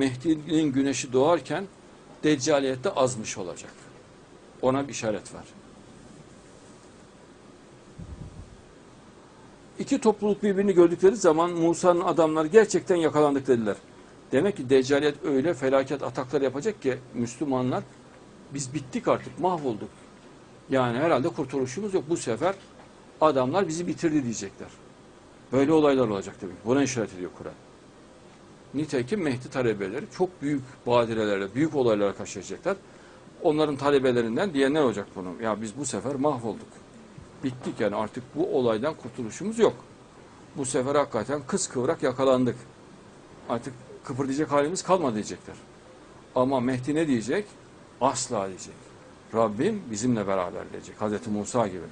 Mehdi'nin güneşi doğarken deccaliyette azmış olacak. Ona bir işaret var. İki topluluk birbirini gördükleri zaman Musa'nın adamları gerçekten yakalandık dediler. Demek ki deccaliyet öyle felaket ataklar yapacak ki Müslümanlar biz bittik artık mahvolduk. Yani herhalde kurtuluşumuz yok. Bu sefer adamlar bizi bitirdi diyecekler. Böyle olaylar olacak tabii. Buna işaret ediyor Kur'an. Nitekim Mehdi talebeleri çok büyük badirelerle, büyük olaylara karşılaşacaklar. Onların talebelerinden diyenler olacak bunu. Ya biz bu sefer mahvolduk. Bittik yani artık bu olaydan kurtuluşumuz yok. Bu sefer hakikaten kız kıvrak yakalandık. Artık kıpırdayacak halimiz kalmadı diyecekler. Ama Mehdi ne diyecek? Asla diyecek. Rabbim bizimle beraber diyecek. Hazreti Musa gibi.